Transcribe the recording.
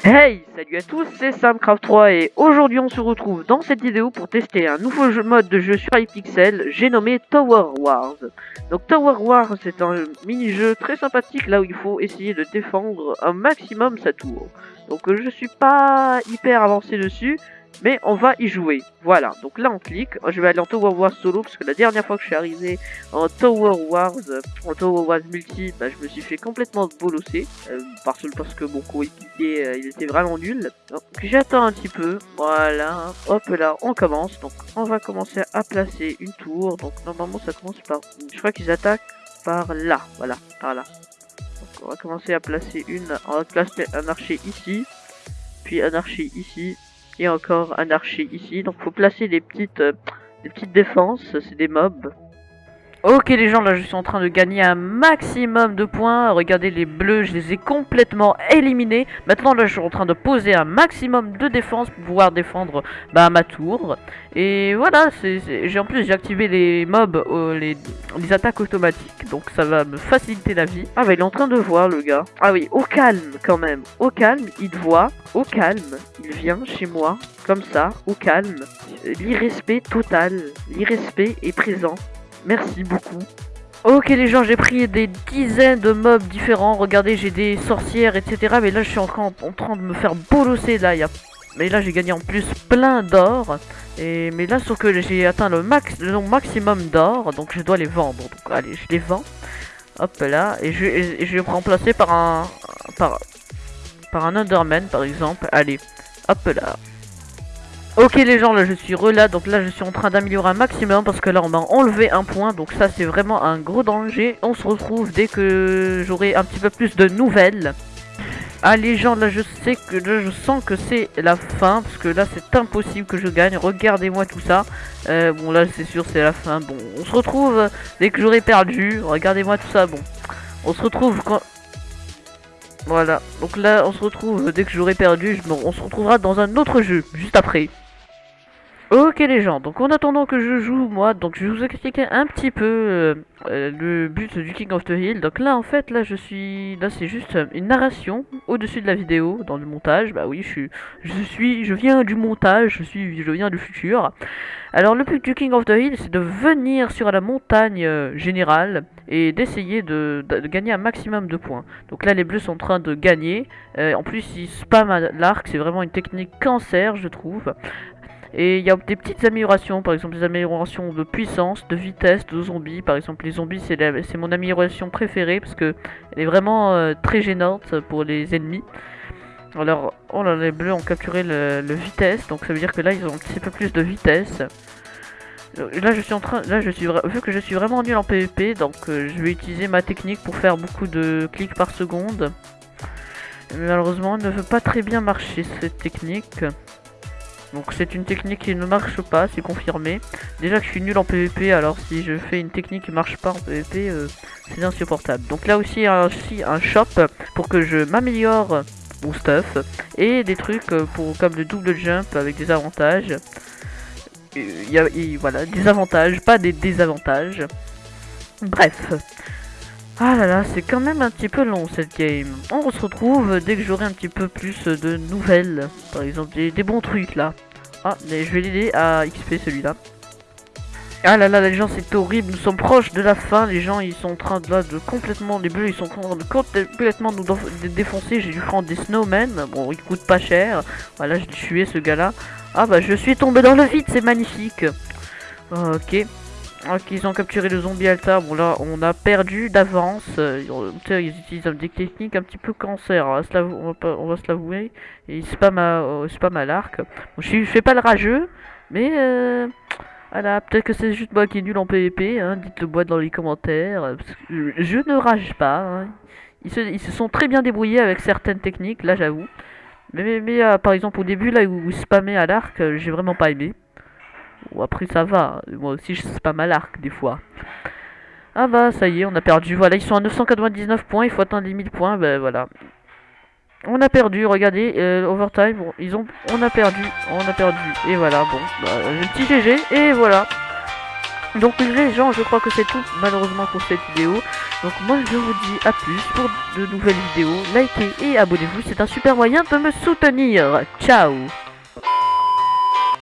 Hey, salut à tous, c'est Samcraft3 et aujourd'hui on se retrouve dans cette vidéo pour tester un nouveau mode de jeu sur iPixel, j'ai nommé Tower Wars. Donc Tower Wars c'est un mini-jeu très sympathique là où il faut essayer de défendre un maximum sa tour. Donc je suis pas hyper avancé dessus, mais on va y jouer. Voilà, donc là on clique, je vais aller en Tower Wars solo, parce que la dernière fois que je suis arrivé en Tower Wars, euh, en Tower Wars multi, bah, je me suis fait complètement bolosser, euh, parce, que mon coéquipier, euh, il était vraiment nul. Donc j'attends un petit peu, voilà, hop là, on commence, donc on va commencer à placer une tour, donc normalement ça commence par, je crois qu'ils attaquent par là, voilà, par là. Donc on va commencer à placer une, on va placer un archer ici, puis un archer ici, encore un archer ici. Donc faut placer des petites, euh, des petites défenses, c'est des mobs. Ok les gens, là je suis en train de gagner un maximum de points. Regardez les bleus, je les ai complètement éliminés. Maintenant là je suis en train de poser un maximum de défense pour pouvoir défendre bah, ma tour. Et voilà, j'ai en plus j'ai activé les mobs, euh, les, les, attaques automatiques. Donc ça va me faciliter la vie. Ah bah il est en train de voir le gars. Ah oui, au calme quand même. Au calme, il te voit. Au calme, il vient chez moi. Comme ça, au calme. L'irrespect total. L'irrespect est présent. Merci beaucoup. Ok les gens, j'ai pris des dizaines de mobs différents. Regardez, j'ai des sorcières, etc. Mais là, je suis encore en train de me faire bolosser. Là, y a... Mais là, j'ai gagné en plus plein d'or. Et Mais là, sauf que j'ai atteint le, max... maximum d'or. Donc, je dois les vendre. Donc, allez, je les vends. Hop là. Et je, et je vais me remplacer par un... Par... par un Underman, par exemple. Allez, hop là. Ok les gens, là je suis relâ, donc là je suis en train d'améliorer un maximum parce que là on m'a enlevé un point, donc ça c'est vraiment un gros danger. On se retrouve dès que j'aurai un petit peu plus de nouvelles. Ah les gens, là je sais que là, je sens que c'est la fin parce que là c'est impossible que je gagne. Regardez-moi tout ça. Euh, bon là c'est sûr c'est la fin. Bon, on se retrouve dès que j'aurai perdu. Regardez-moi tout ça. Bon, on se retrouve quand... Voilà, donc là on se retrouve dès que j'aurai perdu, on se retrouvera dans un autre jeu, juste après. Ok les gens, donc en attendant que je joue moi, donc je vais vous expliquer un petit peu euh, euh, le but du King of the Hill. Donc là en fait, là je suis, là c'est juste une narration au-dessus de la vidéo, dans le montage. Bah oui, je suis, je suis, je viens du montage, je suis, je viens du futur. Alors le but du King of the Hill, c'est de venir sur la montagne euh, générale et d'essayer de, gagner un maximum de points. Donc là les bleus sont en train de gagner. en plus ils spamment l'arc, c'est vraiment une technique cancer je trouve. Et il y a des petites améliorations, par exemple des améliorations de puissance, de vitesse, de zombies. Par exemple les zombies c'est mon amélioration préférée parce que elle est vraiment euh, très gênante pour les ennemis. Alors, oh là, les bleus ont capturé le, vitesse, donc ça veut dire que là ils ont un petit peu plus de vitesse. Là je suis en train, là je suis vu que je suis vraiment nul en PvP, donc euh, je vais utiliser ma technique pour faire beaucoup de clics par seconde. malheureusement, elle ne veut pas très bien marcher cette technique. Donc c'est une technique qui ne marche pas, c'est confirmé. Déjà que je suis nul en PvP, alors si je fais une technique qui marche pas en PvP, euh, c'est insupportable. Donc là aussi, a aussi un shop pour que je m'améliore mon stuff. Et des trucs euh, pour comme le double jump avec des avantages. A, voilà, des avantages, pas des désavantages. Bref. Ah là là, c'est quand même un petit peu long cette game. On se retrouve dès que j'aurai un petit peu plus de nouvelles. Par exemple, des, bons trucs là. Ah, mais je vais l'aider à XP celui-là. Ah là là, les gens, c'est horrible. Nous sommes proches de la fin. Les gens, ils sont en train de, là, de complètement... Les ils sont en train de complètement nous défoncer. J'ai dû prendre des snowmen. Bon, ils coûtent pas cher. Voilà, j'ai tué ce gars-là. Ah bah, je suis tombé dans le vide. C'est magnifique. Ok. Ok, ils ont capturé le zombie alta. Bon, là, on a perdu d'avance. Euh, ils utilisent des techniques un petit peu cancer. On va se l'avouer. Et ils euh, spam à l'arc. Bon, je fais pas le rageux. Mais, euh, peut-être que c'est juste moi qui est nul en PvP. Hein, Dites-le moi dans les commentaires. je ne rage pas. Hein. Ils, se, sont très bien débrouillés avec certaines techniques, là, j'avoue. Mais, mais, par exemple, au début, là où ils spammaient à l'arc, j'ai vraiment pas aimé. Après ça va, moi aussi je pas mal arc des fois. Ah bah ça y est, on a perdu. Voilà, ils sont à 999 points, il faut atteindre les 1000 points, ben voilà. On a perdu, regardez, euh, overtime, ils ont, on a perdu, on a perdu, et voilà, bon, bah, petit GG, et voilà. Donc les gens, je crois que c'est tout malheureusement pour cette vidéo. Donc moi je vous dis à plus pour de nouvelles vidéos. Likez et abonnez-vous, c'est un super moyen de me soutenir. Ciao